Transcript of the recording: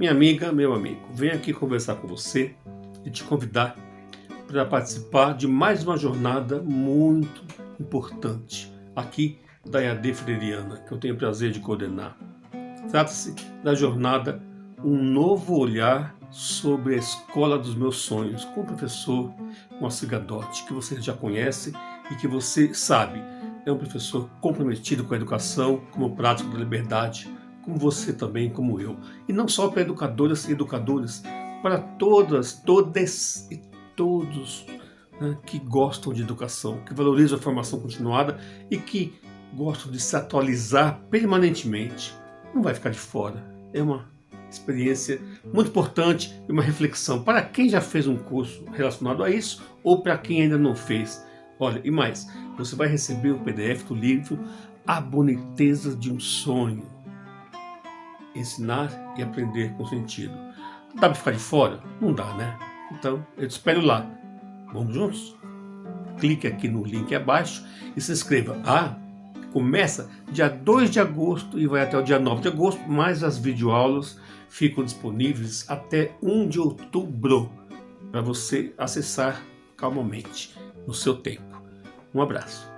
Minha amiga, meu amigo, venho aqui conversar com você e te convidar para participar de mais uma jornada muito importante aqui da EAD Freiriana, que eu tenho o prazer de coordenar. Trata-se da jornada Um Novo Olhar sobre a Escola dos Meus Sonhos, com o professor Moacir Gadotti, que você já conhece e que você sabe é um professor comprometido com a educação, como prático da liberdade, como você também, como eu. E não só para educadoras e educadores, para todas, todas e todos né, que gostam de educação, que valorizam a formação continuada e que gostam de se atualizar permanentemente. Não vai ficar de fora. É uma experiência muito importante e uma reflexão para quem já fez um curso relacionado a isso ou para quem ainda não fez. Olha, e mais, você vai receber o PDF do livro A Boniteza de um Sonho. Ensinar e aprender com sentido. Dá para ficar de fora? Não dá, né? Então, eu te espero lá. Vamos juntos? Clique aqui no link abaixo e se inscreva. Ah, começa dia 2 de agosto e vai até o dia 9 de agosto, mas as videoaulas ficam disponíveis até 1 de outubro para você acessar calmamente no seu tempo. Um abraço.